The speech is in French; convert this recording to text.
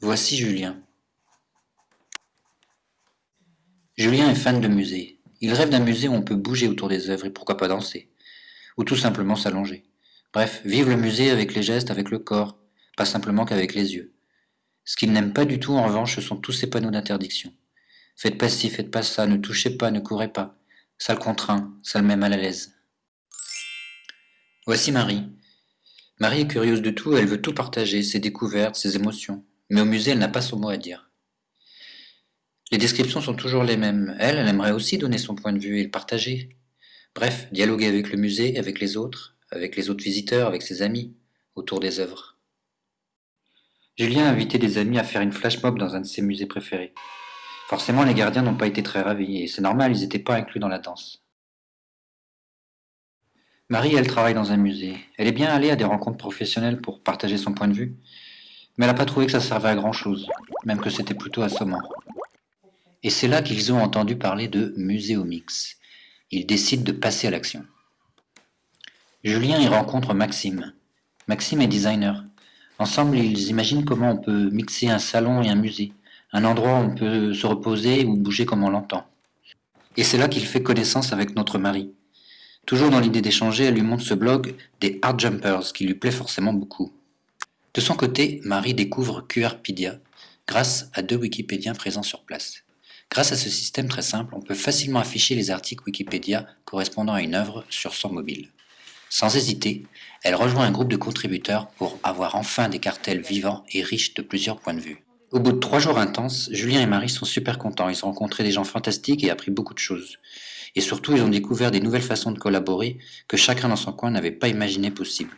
Voici Julien. Julien est fan de musée. Il rêve d'un musée où on peut bouger autour des œuvres et pourquoi pas danser. Ou tout simplement s'allonger. Bref, vive le musée avec les gestes, avec le corps, pas simplement qu'avec les yeux. Ce qu'il n'aime pas du tout, en revanche, ce sont tous ces panneaux d'interdiction. Faites pas ci, faites pas ça, ne touchez pas, ne courez pas. Ça le contraint, ça le met mal à l'aise. Voici Marie. Marie est curieuse de tout, elle veut tout partager, ses découvertes, ses émotions. Mais au musée, elle n'a pas son mot à dire. Les descriptions sont toujours les mêmes. Elle, elle aimerait aussi donner son point de vue et le partager. Bref, dialoguer avec le musée, avec les autres, avec les autres visiteurs, avec ses amis, autour des œuvres. Julien a invité des amis à faire une flash mob dans un de ses musées préférés. Forcément, les gardiens n'ont pas été très ravis, et c'est normal, ils n'étaient pas inclus dans la danse. Marie, elle travaille dans un musée. Elle est bien allée à des rencontres professionnelles pour partager son point de vue, mais elle n'a pas trouvé que ça servait à grand-chose, même que c'était plutôt assommant. Et c'est là qu'ils ont entendu parler de Muséomix. Ils décident de passer à l'action. Julien y rencontre Maxime. Maxime est designer. Ensemble, ils imaginent comment on peut mixer un salon et un musée, un endroit où on peut se reposer ou bouger comme on l'entend. Et c'est là qu'il fait connaissance avec notre Marie. Toujours dans l'idée d'échanger, elle lui montre ce blog des Art Jumpers qui lui plaît forcément beaucoup. De son côté, Marie découvre QRpedia grâce à deux Wikipédiens présents sur place. Grâce à ce système très simple, on peut facilement afficher les articles Wikipédia correspondant à une œuvre sur son mobile. Sans hésiter, elle rejoint un groupe de contributeurs pour avoir enfin des cartels vivants et riches de plusieurs points de vue. Au bout de trois jours intenses, Julien et Marie sont super contents. Ils ont rencontré des gens fantastiques et appris beaucoup de choses. Et surtout, ils ont découvert des nouvelles façons de collaborer que chacun dans son coin n'avait pas imaginé possible.